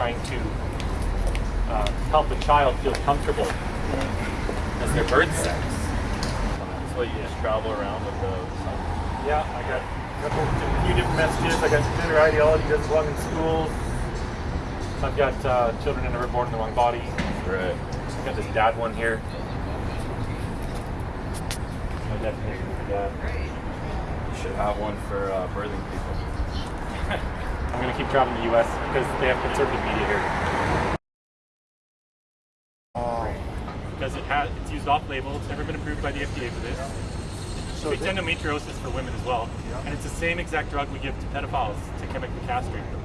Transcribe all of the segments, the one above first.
uh, help a child feel comfortable as their birth sex. So you just travel around with the Yeah, I got a couple, a few different messages. I got gender ideology doesn't belong in schools. I've got uh, children that are born in the wrong body. Right. I've got this dad one here. My definition of dad. You should have one for uh, birthing people. I'm gonna keep traveling the U.S. because they have conservative media here. Oh. Because it has, it's used off-label. It's never been approved by the FDA for this. So it's endometriosis for women as well, and it's the same exact drug we give to pedophiles to chemically castrate them.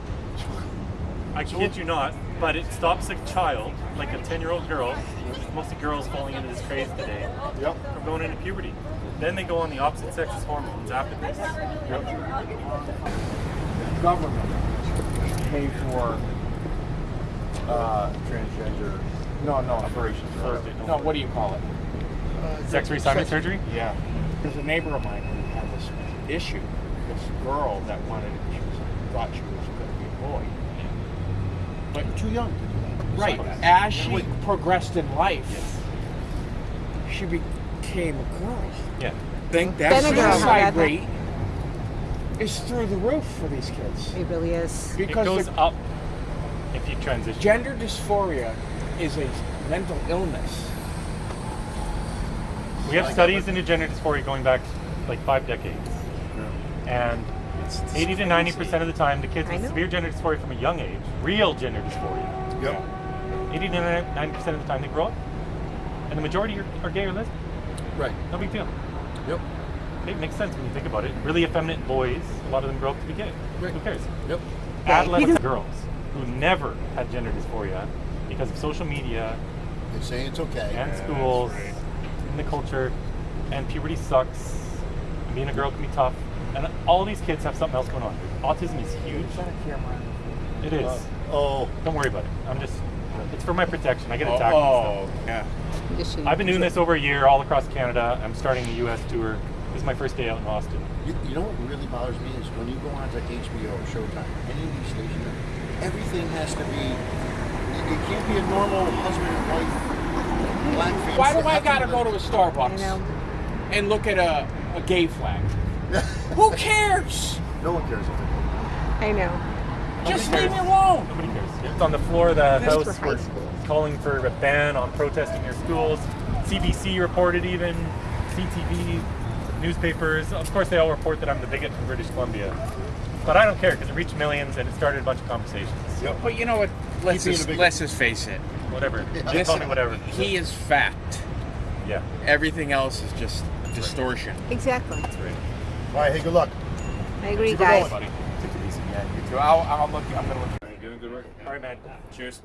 I kid you not, but it stops a child, like a 10-year-old girl, mostly girls falling into this craze today, Yep. from going into puberty. Then they go on the opposite sex's hormones after this. Government pay for uh, transgender. No, no, operations. No, what do you call it? Sex reassignment surgery? Yeah. There's a neighbor of mine who had this issue. This girl that wanted, she was, thought she was going to be a boy. But Too young to do that. right as she progressed in life, she became a girl. Yeah. Think that Been a girl, suicide yeah. rate is through the roof for these kids It really is. Because It goes up if you transition. gender dysphoria is a mental illness. We have studies into gender dysphoria going back like five decades. And 80 to 90% of the time, the kids I with severe gender dysphoria from a young age, real gender dysphoria, Yep. 80 to 90% of the time they grow up. And the majority are, are gay or lesbian. Right. No big deal. Yep. It makes sense when you think about it. Really effeminate boys, a lot of them grow up to be gay. Right. Who cares? Yep. Adolescent girls who never had gender dysphoria because of social media They say it's okay. and schools and the culture and puberty sucks and being a girl can be tough and all these kids have something else going on autism is huge Is that a camera? it is oh. oh, don't worry about it i'm just it's for my protection i get Oh, attacked and oh, yeah. Stuff. you- i've been doing this over a year all across canada i'm starting a us tour this is my first day out in austin you, you know what really bothers me is when you go onto HBO or Showtime, any of these stations, everything has to be. It, it can't be a normal husband and wife. Black face. Why do It I has gotta go to a Starbucks I know. and look at a, a gay flag? Who cares? No one cares if I know. Just leave me alone. nobody cares it's on the floor of the This house for high we're calling for a ban on protesting near schools cbc reported even ctv newspapers of course they all report that i'm the bigot from british columbia but i don't care because it reached millions and it started a bunch of conversations Yep. But you know what? Let's just, let's just face it. whatever Just This- call me whatever He is fact. yeah Everything else is just distortion. Exactly. that's right All right, hey, good luck. I agree, Keep it guys. going, buddy. Take it easy. Yeah, you too. I'll, I'll look. I'm gonna look. Doing good work. all right man Cheers.